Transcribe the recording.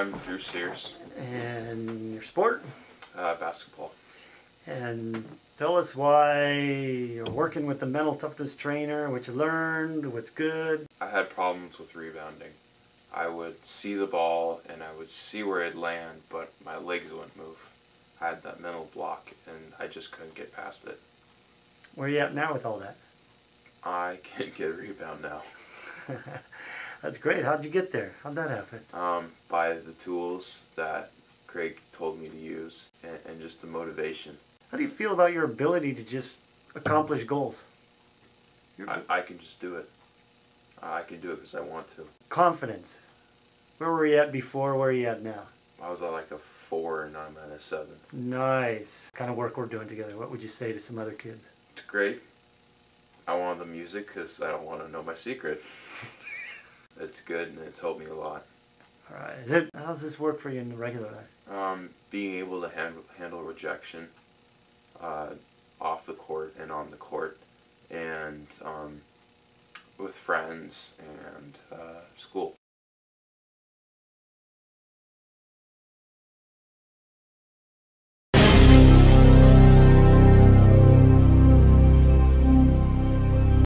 I'm Drew Sears, And your sport? uh, basketball. And tell us why you're working with the mental toughness trainer, what you learned, what's good. I had problems with rebounding. I would see the ball and I would see where it'd land, but my legs wouldn't move. I had that mental block and I just couldn't get past it. Where are you at now with all that? I can't get a rebound now. That's great. How'd you get there? How'd that happen? Um, by the tools that Craig told me to use and, and just the motivation. How do you feel about your ability to just accomplish goals? I, I can just do it. I can do it because I want to. confidence. Where were you at before? Where are you at now? I was at like a four and I'm at a seven. Nice. Kind of work we're doing together. What would you say to some other kids? It's great. I want the music because I don't want to know my secret. it's good and it's helped me a lot. All right. Is it, how does this work for you in the regular life? Um, being able to handle, handle rejection uh, off the court and on the court, and um, with friends and uh, school.